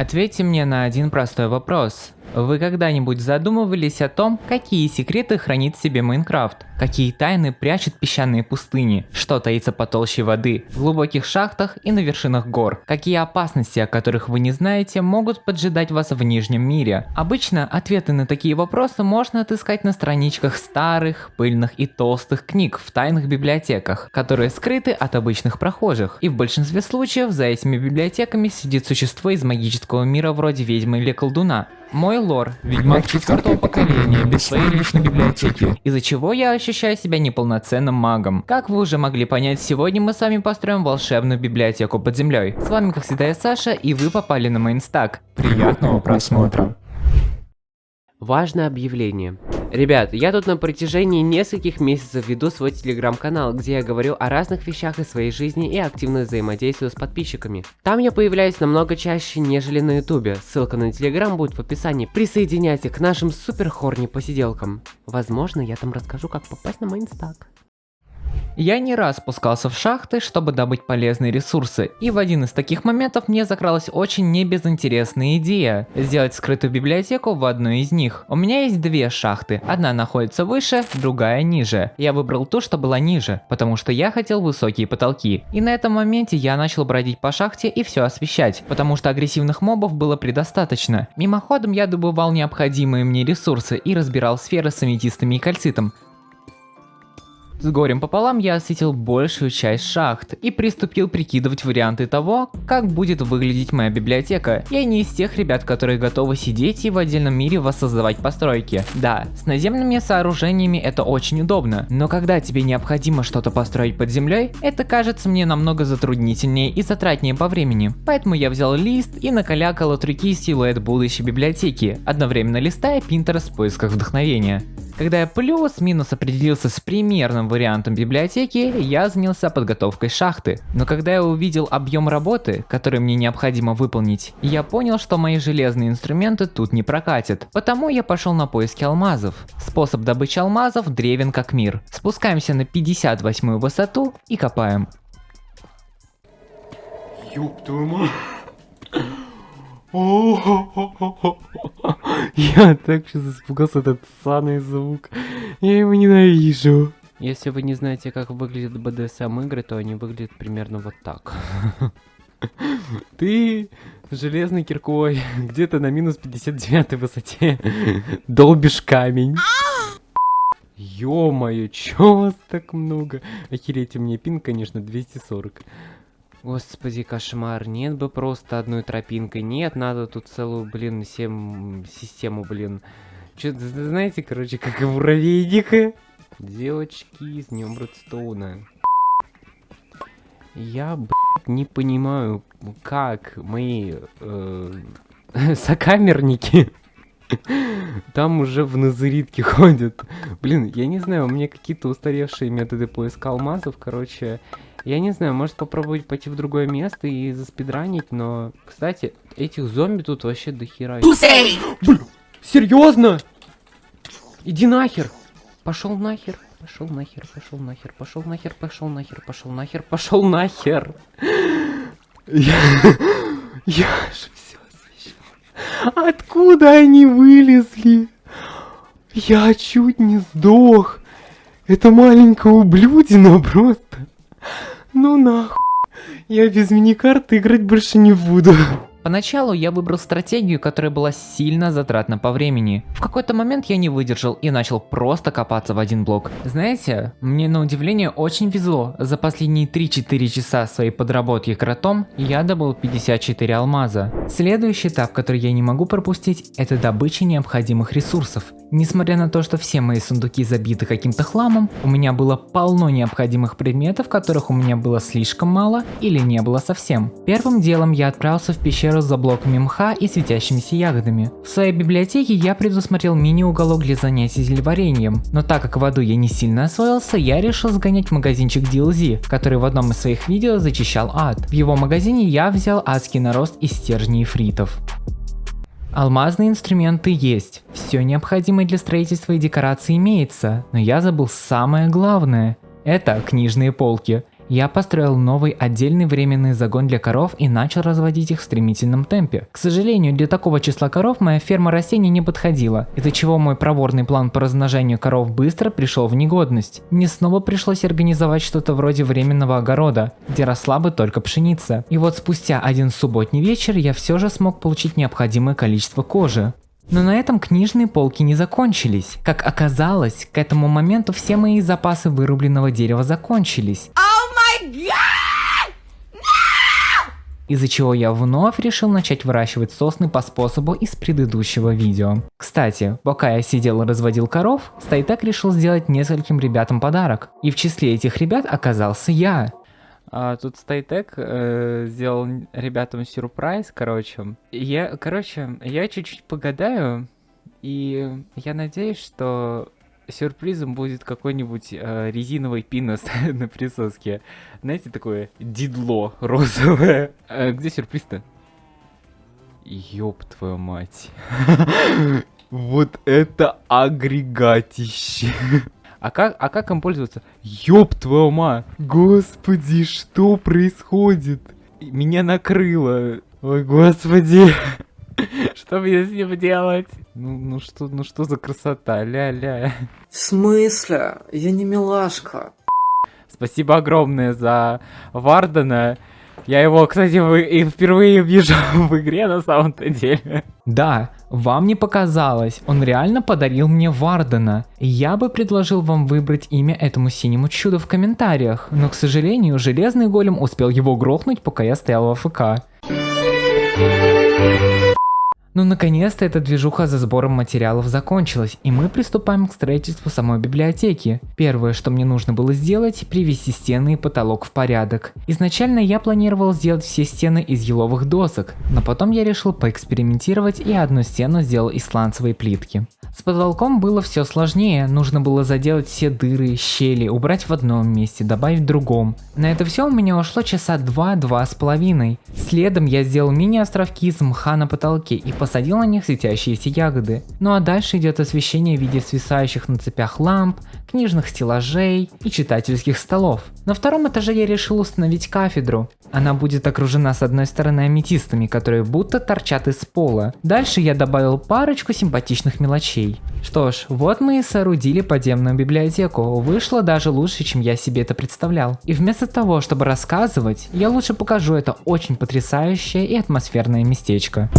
Ответьте мне на один простой вопрос. Вы когда-нибудь задумывались о том, какие секреты хранит себе Майнкрафт? Какие тайны прячут песчаные пустыни? Что таится по толще воды, в глубоких шахтах и на вершинах гор? Какие опасности, о которых вы не знаете, могут поджидать вас в Нижнем мире? Обычно ответы на такие вопросы можно отыскать на страничках старых, пыльных и толстых книг в тайных библиотеках, которые скрыты от обычных прохожих. И в большинстве случаев за этими библиотеками сидит существо из магического мира вроде ведьмы или колдуна. Мой лор, ведьмак четвертого поколения, без своей личной библиотеки, из-за чего я ощущаю себя неполноценным магом. Как вы уже могли понять, сегодня мы с вами построим волшебную библиотеку под землей. С вами как всегда я Саша, и вы попали на мейнстак. Приятного просмотра. Важное объявление. Ребят, я тут на протяжении нескольких месяцев веду свой телеграм-канал, где я говорю о разных вещах из своей жизни и активно взаимодействую с подписчиками. Там я появляюсь намного чаще, нежели на ютубе. Ссылка на телеграм будет в описании. Присоединяйтесь к нашим супер хорни посиделкам. Возможно, я там расскажу, как попасть на мейнстак. Я не раз спускался в шахты, чтобы добыть полезные ресурсы, и в один из таких моментов мне закралась очень небезынтересная идея – сделать скрытую библиотеку в одной из них. У меня есть две шахты, одна находится выше, другая ниже. Я выбрал ту, что была ниже, потому что я хотел высокие потолки. И на этом моменте я начал бродить по шахте и все освещать, потому что агрессивных мобов было предостаточно. Мимоходом я добывал необходимые мне ресурсы и разбирал сферы с аметистами и кальцитом, с горем пополам я осветил большую часть шахт и приступил прикидывать варианты того, как будет выглядеть моя библиотека. Я не из тех ребят, которые готовы сидеть и в отдельном мире воссоздавать постройки. Да, с наземными сооружениями это очень удобно, но когда тебе необходимо что-то построить под землей, это кажется мне намного затруднительнее и затратнее по времени. Поэтому я взял лист и накалякал от руки силуэт будущей библиотеки, одновременно листая Pinterest в поисках вдохновения. Когда я плюс-минус определился с примерным вариантом библиотеки, я занялся подготовкой шахты. Но когда я увидел объем работы, который мне необходимо выполнить, я понял, что мои железные инструменты тут не прокатят. Потому я пошел на поиски алмазов. Способ добычи алмазов древен как мир. Спускаемся на 58 высоту и копаем. Ёб твою мать. Я так сейчас испугался этот саный звук. Я его ненавижу. Если вы не знаете, как выглядят BDSM игры, то они выглядят примерно вот так. Ты железной киркой где-то на минус 59 высоте долбишь камень. Ё-моё, чё вас так много? Охереть, у меня пин, конечно, 240. Господи, кошмар, нет бы просто одной тропинкой, нет, надо тут целую, блин, всем систему, блин. Что-то, знаете, короче, как в муравейник. Девочки, с днем Брэдстоуна. Я, блядь, не понимаю, как мои э, сокамерники там уже в назаритке ходят. Блин, я не знаю, у меня какие-то устаревшие методы поиска алмазов, короче... Я не знаю, может попробовать пойти в другое место и заспидранить, но, кстати, этих зомби тут вообще дохера. Блин, серьезно? Иди нахер. Пошел нахер. Пошел нахер, пошел нахер, пошел нахер, пошел нахер, пошел нахер, пошел нахер. Я, я. Откуда они вылезли? Я чуть не сдох. Это маленькая ублюдина просто. Ну нахуй. Я без миникарты играть больше не буду. Поначалу я выбрал стратегию, которая была сильно затратна по времени. В какой-то момент я не выдержал и начал просто копаться в один блок. Знаете, мне на удивление очень везло. За последние 3-4 часа своей подработки кротом я добыл 54 алмаза. Следующий этап, который я не могу пропустить, это добыча необходимых ресурсов. Несмотря на то, что все мои сундуки забиты каким-то хламом, у меня было полно необходимых предметов, которых у меня было слишком мало или не было совсем. Первым делом я отправился в пещеру за блоками мха и светящимися ягодами. В своей библиотеке я предусмотрел мини-уголок для занятий зельеварением, но так как в аду я не сильно освоился, я решил сгонять в магазинчик DLZ, который в одном из своих видео зачищал ад. В его магазине я взял адский нарост из стержней фритов. Алмазные инструменты есть, все необходимое для строительства и декорации имеется, но я забыл самое главное. Это книжные полки. Я построил новый отдельный временный загон для коров и начал разводить их в стремительном темпе. К сожалению, для такого числа коров моя ферма растений не подходила, из-за чего мой проворный план по размножению коров быстро пришел в негодность. Мне снова пришлось организовать что-то вроде временного огорода, где росла бы только пшеница. И вот спустя один субботний вечер я все же смог получить необходимое количество кожи. Но на этом книжные полки не закончились. Как оказалось, к этому моменту все мои запасы вырубленного дерева закончились. Из-за чего я вновь решил начать выращивать сосны по способу из предыдущего видео. Кстати, пока я сидел и разводил коров, Стайтек решил сделать нескольким ребятам подарок. И в числе этих ребят оказался я. А, тут Стайтек э, сделал ребятам сюрприз, короче. Я, короче, я чуть-чуть погадаю, и я надеюсь, что сюрпризом будет какой-нибудь э, резиновый пинос на присоске. Знаете, такое дидло розовое. Э, где сюрприз-то? Ёб твою мать. Вот это агрегатище. А как, а как им пользоваться? Ёб твою мать! Господи, что происходит? Меня накрыло. Ой, господи. Что мне с ним делать? Ну, ну что, ну что за красота, ля-ля. В смысле? Я не милашка. Спасибо огромное за Вардена. Я его, кстати, и впервые вижу в игре на самом-то деле. Да, вам не показалось, он реально подарил мне Вардена. Я бы предложил вам выбрать имя этому синему чуду в комментариях, но, к сожалению, Железный Голем успел его грохнуть, пока я стоял в АФК. Ну наконец-то эта движуха за сбором материалов закончилась, и мы приступаем к строительству самой библиотеки. Первое, что мне нужно было сделать, привести стены и потолок в порядок. Изначально я планировал сделать все стены из еловых досок, но потом я решил поэкспериментировать и одну стену сделал из сланцевой плитки. С потолком было все сложнее, нужно было заделать все дыры, щели, убрать в одном месте, добавить в другом. На это все у меня ушло часа два-два с половиной. Следом я сделал мини-островки из мха на потолке и посадил на них светящиеся ягоды. Ну а дальше идет освещение в виде свисающих на цепях ламп, книжных стеллажей и читательских столов. На втором этаже я решил установить кафедру. Она будет окружена с одной стороны аметистами, которые будто торчат из пола. Дальше я добавил парочку симпатичных мелочей. Что ж, вот мы и соорудили подземную библиотеку. Вышло даже лучше, чем я себе это представлял. И вместо того, чтобы рассказывать, я лучше покажу это очень потрясающее и атмосферное местечко.